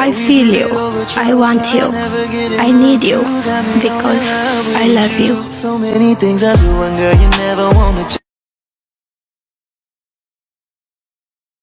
I feel you. I want you. I need you because I love you. So many things I do and girl you never wanna